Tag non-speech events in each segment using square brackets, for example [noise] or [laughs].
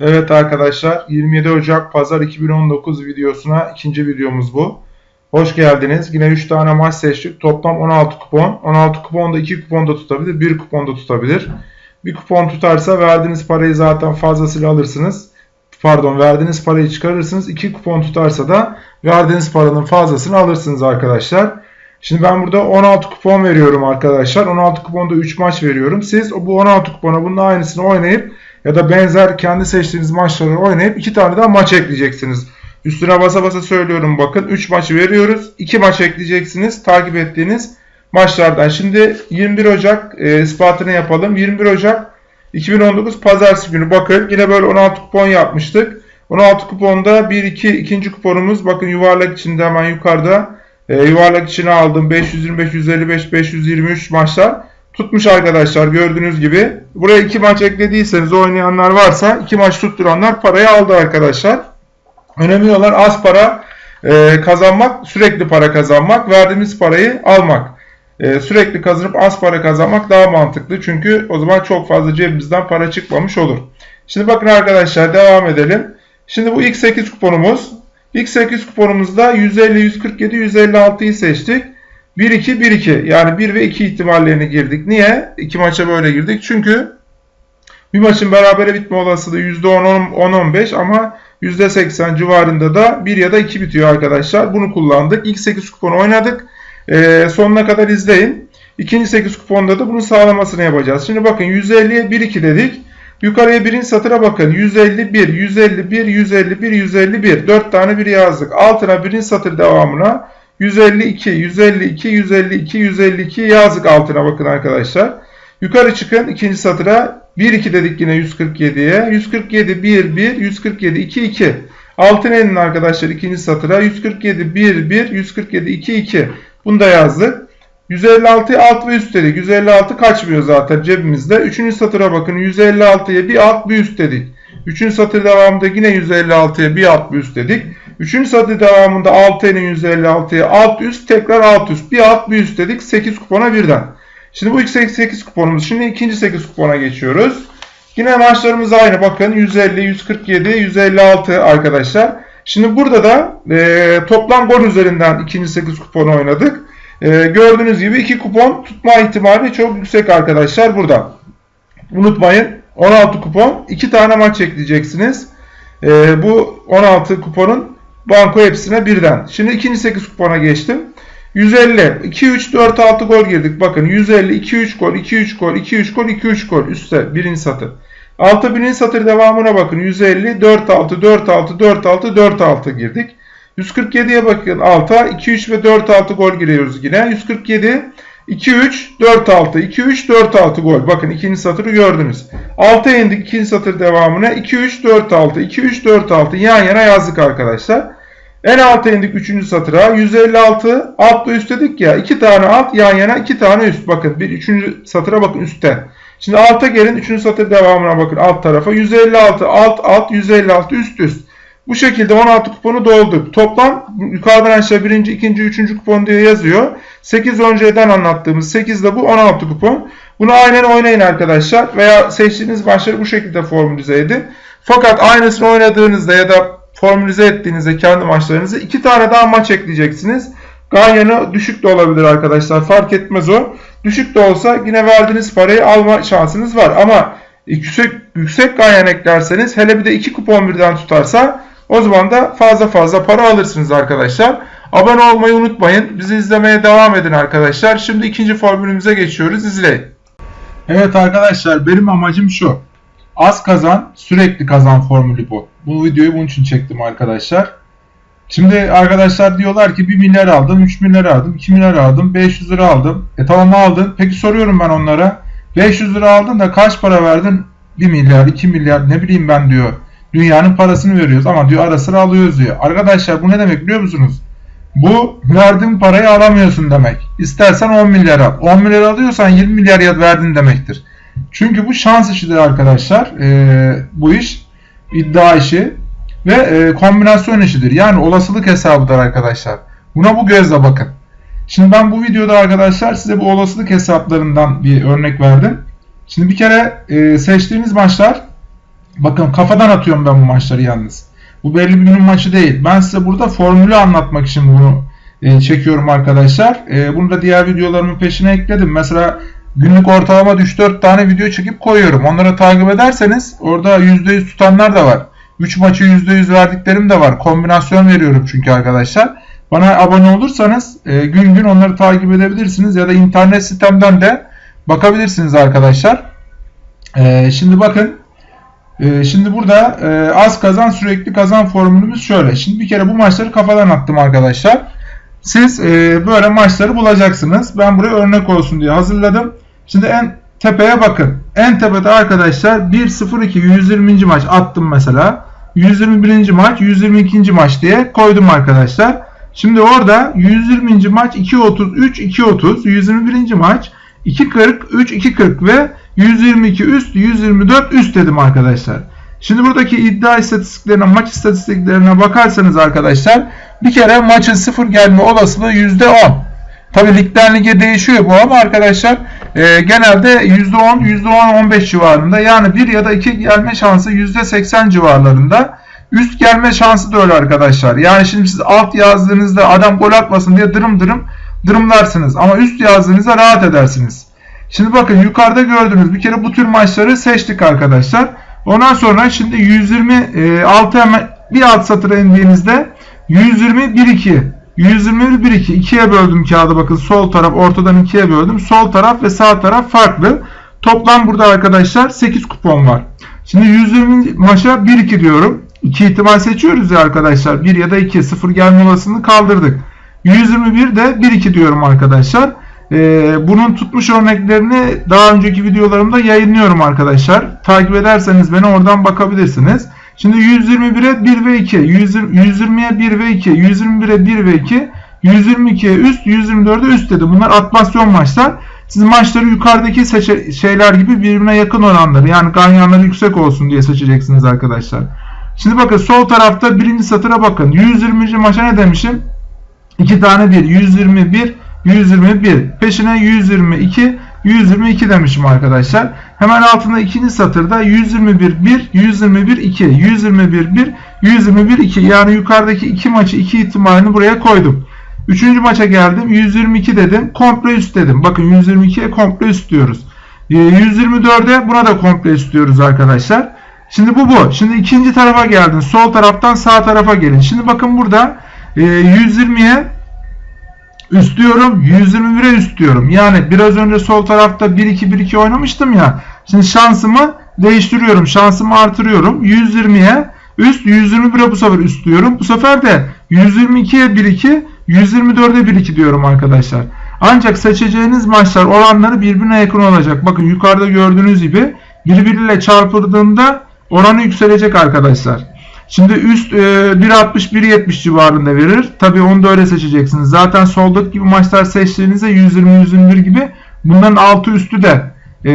Evet arkadaşlar 27 Ocak Pazar 2019 videosuna ikinci videomuz bu. Hoş geldiniz. Yine 3 tane maç seçtik. Toplam 16 kupon. 16 kupon da 2 kupon da tutabilir, 1 kupon da tutabilir. Bir kupon tutarsa verdiğiniz parayı zaten fazlasıyla alırsınız. Pardon verdiğiniz parayı çıkarırsınız. 2 kupon tutarsa da verdiğiniz paranın fazlasını alırsınız arkadaşlar. Şimdi ben burada 16 kupon veriyorum arkadaşlar. 16 kuponda 3 maç veriyorum. Siz bu 16 kupona bunun aynısını oynayıp ya da benzer kendi seçtiğiniz maçları oynayıp 2 tane daha maç ekleyeceksiniz. Üstüne basa basa söylüyorum bakın 3 maç veriyoruz. 2 maç ekleyeceksiniz takip ettiğiniz maçlardan. Şimdi 21 Ocak e, ispatını yapalım. 21 Ocak 2019 Pazartesi günü bakın yine böyle 16 kupon yapmıştık. 16 kuponda 1-2 ikinci kuponumuz bakın yuvarlak içinde hemen yukarıda e, yuvarlak içine aldım 525, 155, 523 maçlar tutmuş arkadaşlar gördüğünüz gibi. Buraya 2 maç eklediyseniz oynayanlar varsa 2 maç tutturanlar parayı aldı arkadaşlar. Önemli olan az para e, kazanmak, sürekli para kazanmak, verdiğimiz parayı almak. E, sürekli kazanıp az para kazanmak daha mantıklı. Çünkü o zaman çok fazla cebimizden para çıkmamış olur. Şimdi bakın arkadaşlar devam edelim. Şimdi bu ilk 8 kuponumuz. İlk 8 kuponumuzda 150, 147, 156'yı seçtik. 1-2, 1-2 yani 1 ve 2 ihtimallerini girdik. Niye? İki maça böyle girdik. Çünkü bir maçın berabere bitme olasılığı %10-15 ama %80 civarında da 1 ya da 2 bitiyor arkadaşlar. Bunu kullandık. İlk 8 kuponu oynadık. Ee, sonuna kadar izleyin. İkinci 8 kuponda da bunun sağlamasını yapacağız. Şimdi bakın 150'ye 1-2 dedik. Yukarıya birinci satıra bakın. 151, 151, 151, 151. 4 tane bir yazdık. Altına birinci satır devamına 152, 152, 152, 152 yazdık altına bakın arkadaşlar. Yukarı çıkın ikinci satıra 1, 2 dedik yine 147'ye. 147, 1, 1, 147, 2, 2. Altına inin arkadaşlar ikinci satıra 147, 1, 1, 147, 2, 2. Bunu da yazdık. 156'ya alt ve üst dedik. 156 kaçmıyor zaten cebimizde. Üçüncü satıra bakın 156'ya bir alt bir üst dedik. Üçüncü satır devamında yine 156'ya bir alt bir üst dedik. Üçüncü satır devamında 6'nın 156'ya alt üst tekrar alt üst. Bir alt bir üst dedik 8 kupona birden. Şimdi bu ilk 8 kuponumuz. Şimdi ikinci 8 kupona geçiyoruz. Yine maçlarımız aynı. Bakın 150, 147, 156 arkadaşlar. Şimdi burada da e, toplam gol üzerinden ikinci 8 kuponu oynadık. E, gördüğünüz gibi 2 kupon tutma ihtimali çok yüksek arkadaşlar burada. Unutmayın 16 kupon 2 tane maç ekleyeceksiniz. E, bu 16 kuponun banko hepsine birden. Şimdi ikinci 8 kupona geçtim. 150, 2, 3, 4, 6 gol girdik. Bakın 150, 2, 3 gol, 2, 3 gol, 2, 3 gol, 2, 3 gol. Üstte birinci satır. Altı birinci satır devamına bakın. 150, 4, 6, 4, 6, 4, 6, 4, 6 girdik. 147'ye bakın alta 2, 3 ve 4, 6 gol giriyoruz yine. 147, 2, 3, 4, 6, 2, 3, 4, 6 gol. Bakın ikinci satırı gördünüz. Alta indik ikinci satır devamına 2, 3, 4, 6, 2, 3, 4, 6 yan yana yazdık arkadaşlar. En alta indik 3. satıra. 156 altla üst dedik ya. 2 tane alt yan yana 2 tane üst. Bakın bir 3. satıra bakın üstten. Şimdi alta gelin 3. satır devamına bakın alt tarafa. 156 alt alt 156 üst üst. Bu şekilde 16 kuponu dolduk. Toplam yukarıdan aşağı 1. 2. 3. kupon diye yazıyor. 8 önceden anlattığımız 8 de bu 16 kupon. Bunu aynen oynayın arkadaşlar. Veya seçtiğiniz başları bu şekilde formülize edin. Fakat aynısını oynadığınızda ya da formülize ettiğinizde kendi maçlarınızı iki tane daha maç ekleyeceksiniz. Ganyanı düşük de olabilir arkadaşlar. Fark etmez o. Düşük de olsa yine verdiğiniz parayı alma şansınız var. Ama yüksek, yüksek ganyan eklerseniz hele bir de iki kupon birden tutarsa o zaman da fazla fazla para alırsınız arkadaşlar. Abone olmayı unutmayın. Bizi izlemeye devam edin arkadaşlar. Şimdi ikinci formülümüze geçiyoruz. İzleyin. Evet arkadaşlar benim amacım şu. Az kazan, sürekli kazan formülü bu. Bu videoyu bunun için çektim arkadaşlar. Şimdi arkadaşlar diyorlar ki 1 milyar aldım, 3 milyar aldım, 2 milyar aldım, 500 lira aldım. E tamam aldın. Peki soruyorum ben onlara. 500 lira aldın da kaç para verdin? 1 milyar, 2 milyar ne bileyim ben diyor. Dünyanın parasını veriyoruz ama diyor ara sıra alıyoruz diyor. Arkadaşlar bu ne demek biliyor musunuz? Bu verdiğin parayı alamıyorsun demek. İstersen 10 milyar al. 10 milyar alıyorsan 20 milyar verdin demektir. Çünkü bu şans işidir arkadaşlar. E, bu iş iddia işi ve e, kombinasyon işidir. Yani olasılık hesabıdır arkadaşlar. Buna bu gözle bakın. Şimdi ben bu videoda arkadaşlar size bu olasılık hesaplarından bir örnek verdim. Şimdi bir kere e, seçtiğiniz maçlar Bakın kafadan atıyorum ben bu maçları yalnız. Bu belli bir günün maçı değil. Ben size burada formülü anlatmak için bunu e, çekiyorum arkadaşlar. E, bunu da diğer videolarımın peşine ekledim. Mesela günlük ortalama 3-4 tane video çekip koyuyorum. Onları takip ederseniz orada %100 tutanlar da var. 3 maçı %100 verdiklerim de var. Kombinasyon veriyorum çünkü arkadaşlar. Bana abone olursanız e, gün gün onları takip edebilirsiniz ya da internet sitemden de bakabilirsiniz arkadaşlar. E, şimdi bakın e, şimdi burada e, az kazan sürekli kazan formülümüz şöyle. Şimdi bir kere bu maçları kafadan attım arkadaşlar. Siz e, böyle maçları bulacaksınız. Ben buraya örnek olsun diye hazırladım. Şimdi en tepeye bakın. En tepede arkadaşlar 1-0-2 120. maç attım mesela. 121. maç 122. maç diye koydum arkadaşlar. Şimdi orada 120. maç 2.33 2.30 121. maç 2.40 3 2.40 ve 122 üst 124 üst dedim arkadaşlar. Şimdi buradaki iddia istatistiklerine, maç istatistiklerine bakarsanız arkadaşlar bir kere maçın sıfır gelme olasılığı %10. Tabi ligden lige değişiyor bu ama arkadaşlar e, genelde %10, %10-15 civarında yani 1 ya da 2 gelme şansı %80 civarlarında. Üst gelme şansı da öyle arkadaşlar. Yani şimdi siz alt yazdığınızda adam gol atmasın diye dırım dırım dırımlarsınız. Ama üst yazdığınızda rahat edersiniz. Şimdi bakın yukarıda gördüğünüz bir kere bu tür maçları seçtik arkadaşlar. Ondan sonra şimdi 126 hemen bir alt satıra indiğinizde 120 1 2 121 1 2 ikiye böldüm kağıdı bakın sol taraf ortadan ikiye böldüm. Sol taraf ve sağ taraf farklı. Toplam burada arkadaşlar 8 kupon var. Şimdi 120 maça 1 2 diyorum. 2 ihtimal seçiyoruz ya arkadaşlar. 1 ya da 2 0 gelme olasılığını kaldırdık. 121 de 1 2 diyorum arkadaşlar. Ee, bunun tutmuş örneklerini daha önceki videolarımda yayınlıyorum arkadaşlar. Takip ederseniz beni oradan bakabilirsiniz. Şimdi 121'e 1 ve 2, 120'ye 1 ve 2, 121'e 1 ve 2, 122'ye üst, 124'e üst dedi. Bunlar atmasyon maçlar. Siz maçları yukarıdaki şeyler gibi birbirine yakın oranları yani ganyanları yüksek olsun diye seçeceksiniz arkadaşlar. Şimdi bakın sol tarafta birinci satıra bakın. 120. maça ne demişim? 2 tane 1. 121, 121. Peşine 122, 122 demişim arkadaşlar. Hemen altında ikinci satırda 121 1, 121 2, 121 1, 121 2. Yani yukarıdaki iki maçı iki ihtimalini buraya koydum. Üçüncü maça geldim. 122 dedim. Komple üst dedim. Bakın 122'ye komple üst diyoruz. 124'e ee, buna da komple üst diyoruz arkadaşlar. Şimdi bu bu. Şimdi ikinci tarafa geldin. Sol taraftan sağ tarafa gelin. Şimdi bakın burada 120'ye üst diyorum. 121'e üst diyorum. Yani biraz önce sol tarafta 1-2-1-2 oynamıştım ya. Şimdi şansımı değiştiriyorum. Şansımı artırıyorum. 120'ye üst 121'e bu sefer üst diyorum. Bu sefer de 122'ye 1-2 124'e 1-2 diyorum arkadaşlar. Ancak seçeceğiniz maçlar oranları birbirine yakın olacak. Bakın yukarıda gördüğünüz gibi birbiriyle çarpıldığında oranı yükselecek arkadaşlar. Şimdi üst e, 1.60-1.70 civarında verir. Tabi onu da öyle seçeceksiniz. Zaten soldaki gibi maçlar seçtiğinizde 120-121 gibi bunların altı üstü de e,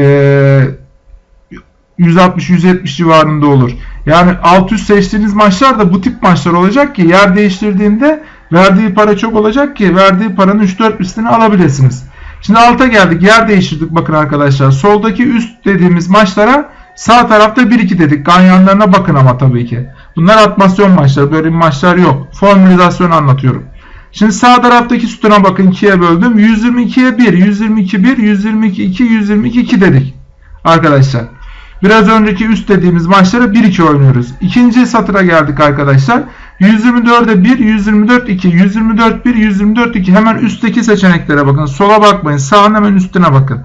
160-170 civarında olur. Yani alt üst seçtiğiniz maçlar da bu tip maçlar olacak ki yer değiştirdiğinde verdiği para çok olacak ki verdiği paranın 3-4 üstünü alabilirsiniz. Şimdi alta geldik. Yer değiştirdik bakın arkadaşlar. Soldaki üst dediğimiz maçlara sağ tarafta 1-2 dedik. Ganyanlarına bakın ama tabii ki. Bunlar atmasyon maçları. Böyle maçlar yok. Formülizasyon anlatıyorum. Şimdi sağ taraftaki sütuna bakın 2'ye böldüm. 122'ye 1, 122 1, 122 2, 122 2 dedik. Arkadaşlar. Biraz önceki üst dediğimiz maçlara 1-2 oynuyoruz. İkinci satıra geldik arkadaşlar. 124'e 1, 124 2, 124 1, 124 2. Hemen üstteki seçeneklere bakın. Sola bakmayın. Sağın hemen üstüne bakın.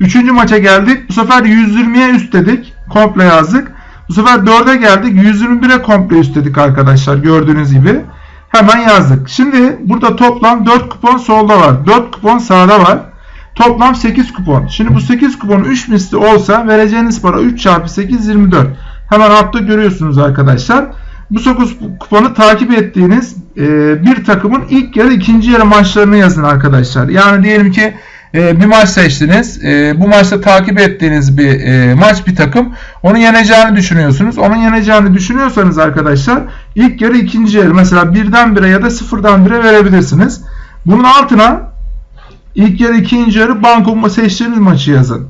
Üçüncü maça geldik. Bu sefer 120'ye üst dedik. Komple yazdık. Bu sefer 4'e geldik. 121'e komple üst dedik arkadaşlar. Gördüğünüz gibi. Hemen yazdık. Şimdi burada toplam 4 kupon solda var. 4 kupon sağda var. Toplam 8 kupon. Şimdi bu 8 kupon 3 misli olsa vereceğiniz para 3 çarpı 8 24. Hemen altta görüyorsunuz arkadaşlar. Bu 9 kuponu takip ettiğiniz bir takımın ilk yarı ikinci yarı maçlarını yazın arkadaşlar. Yani diyelim ki e, bir maç seçtiniz. E, bu maçta takip ettiğiniz bir e, maç bir takım. Onu yeneceğini düşünüyorsunuz. Onun yeneceğini düşünüyorsanız arkadaşlar ilk yarı ikinci yarı mesela birden bire ya da sıfırdan bire verebilirsiniz. Bunun altına ilk yarı ikinci yarı banko seçtiğiniz maçı yazın.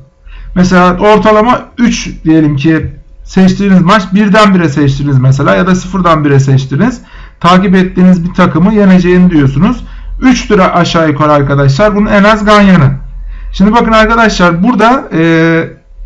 Mesela ortalama 3 diyelim ki seçtiğiniz maç birden bire seçtiniz mesela ya da sıfırdan bire seçtiniz. Takip ettiğiniz bir takımı yeneceğini diyorsunuz. 3 lira aşağı yukarı arkadaşlar. Bunun en az ganyanı. Şimdi bakın arkadaşlar burada e,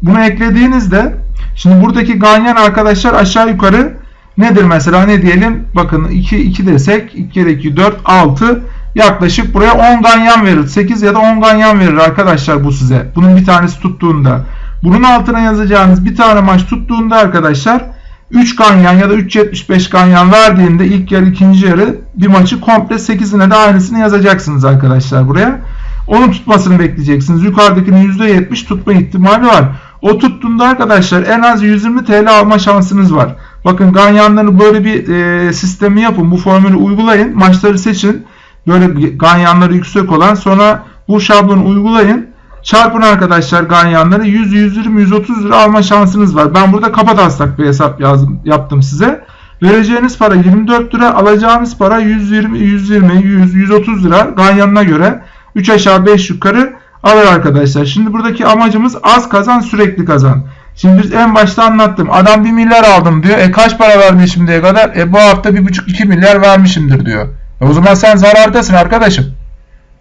bunu eklediğinizde şimdi buradaki ganyan arkadaşlar aşağı yukarı nedir mesela ne diyelim bakın 2 2 desek 2 kere 2 4 6 yaklaşık buraya 10 ganyan verir. 8 ya da 10 ganyan verir arkadaşlar bu size. Bunun bir tanesi tuttuğunda. Bunun altına yazacağınız bir tane maç tuttuğunda arkadaşlar 3 ganyan ya da 3.75 ganyan verdiğinde ilk yarı ikinci yarı bir maçı komple 8'ine de aynısını yazacaksınız arkadaşlar buraya. Onun tutmasını bekleyeceksiniz. Yukarıdakinin %70 tutma ihtimali var. O tuttuğunda arkadaşlar en az 120 TL alma şansınız var. Bakın ganyanları böyle bir e, sistemi yapın. Bu formülü uygulayın. Maçları seçin. Böyle ganyanları yüksek olan sonra bu şablonu uygulayın. Çarpın arkadaşlar ganyanları 100, 120, 130 lira alma şansınız var. Ben burada kafa taslak bir hesap yazdım, yaptım size. Vereceğiniz para 24 lira, alacağınız para 120, 120, 100, 130 lira ganyanına göre 3 aşağı 5 yukarı alır arkadaşlar. Şimdi buradaki amacımız az kazan sürekli kazan. Şimdi biz en başta anlattım. Adam 1 milyar aldım diyor. E kaç para vermiş şimdiye kadar? E bu hafta 1,5-2 milyar vermişimdir diyor. E o zaman sen zarardasın arkadaşım.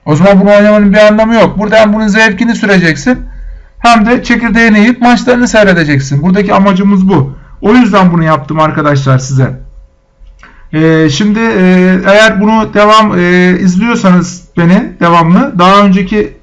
O zaman bunu oynamanın bir anlamı yok. Burada hem bunun zevkini süreceksin hem de çekirdeğini yiyip maçlarını seyredeceksin. Buradaki amacımız bu. O yüzden bunu yaptım arkadaşlar size. Ee, şimdi e, eğer bunu devam e, izliyorsanız beni devamlı daha önceki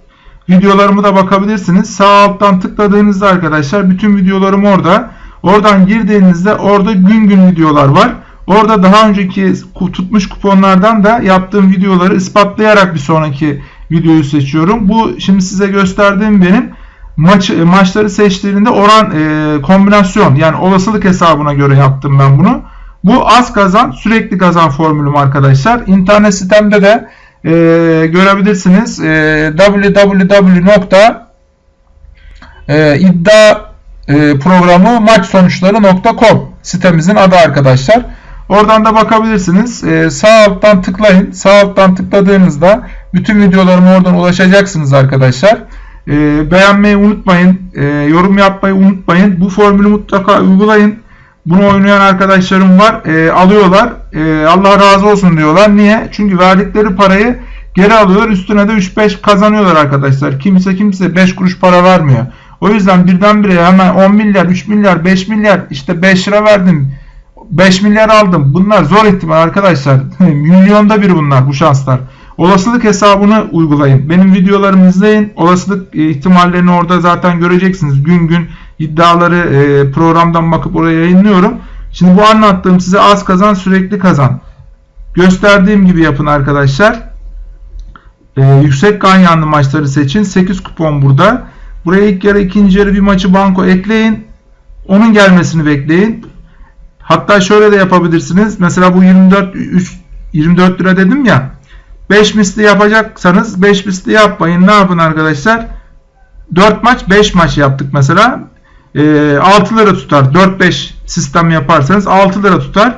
videolarımı da bakabilirsiniz. Sağ alttan tıkladığınızda arkadaşlar bütün videolarım orada. Oradan girdiğinizde orada gün gün videolar var. Orada daha önceki tutmuş kuponlardan da yaptığım videoları ispatlayarak bir sonraki videoyu seçiyorum. Bu şimdi size gösterdiğim benim maç maçları seçtiğinde oran e, kombinasyon yani olasılık hesabına göre yaptım ben bunu. Bu az kazan sürekli kazan formülüm arkadaşlar. İnternet sitemde de e, görebilirsiniz. E, www.iddia e, sitemizin adı arkadaşlar. Oradan da bakabilirsiniz. Ee, sağ alttan tıklayın. Sağ alttan tıkladığınızda bütün videolarıma oradan ulaşacaksınız arkadaşlar. Ee, beğenmeyi unutmayın. Ee, yorum yapmayı unutmayın. Bu formülü mutlaka uygulayın. Bunu oynayan arkadaşlarım var. Ee, alıyorlar. Ee, Allah razı olsun diyorlar. Niye? Çünkü verdikleri parayı geri alıyorlar. Üstüne de 3-5 kazanıyorlar arkadaşlar. Kimse kimse 5 kuruş para vermiyor. O yüzden birdenbire hemen 10 milyar, 3 milyar, 5 milyar işte 5 lira verdim 5 milyar aldım. Bunlar zor ihtimal arkadaşlar. [laughs] Milyonda bir bunlar bu şanslar. Olasılık hesabını uygulayın. Benim videolarımı izleyin. Olasılık e, ihtimallerini orada zaten göreceksiniz. Gün gün iddiaları e, programdan bakıp oraya yayınlıyorum. Şimdi bu anlattığım size az kazan sürekli kazan. Gösterdiğim gibi yapın arkadaşlar. Ee, yüksek ganyanlı maçları seçin. 8 kupon burada. Buraya ilk yarı ikinci yarı bir maçı banko ekleyin. Onun gelmesini bekleyin. Hatta şöyle de yapabilirsiniz. Mesela bu 24 3, 24 lira dedim ya. 5 misli yapacaksanız 5 misli yapmayın. Ne yapın arkadaşlar? 4 maç 5 maç yaptık mesela. E, 6 lira tutar. 4-5 sistem yaparsanız 6 lira tutar.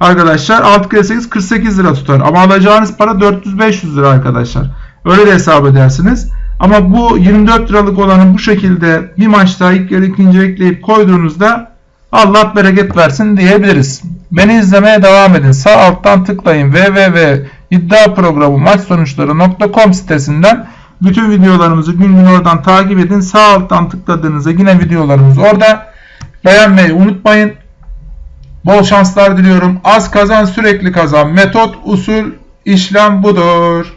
Arkadaşlar 6 kere 8 48 lira tutar. Ama alacağınız para 400-500 lira arkadaşlar. Öyle de hesap edersiniz. Ama bu 24 liralık olanı bu şekilde bir maçta ilk yarı ikinci ekleyip koyduğunuzda Allah bereket versin diyebiliriz. Beni izlemeye devam edin. Sağ alttan tıklayın www.iddiaprogramı maç sonuçları.com sitesinden bütün videolarımızı gün gün oradan takip edin. Sağ alttan tıkladığınızda yine videolarımız orada. Beğenmeyi unutmayın. Bol şanslar diliyorum. Az kazan sürekli kazan. Metot, usul, işlem budur.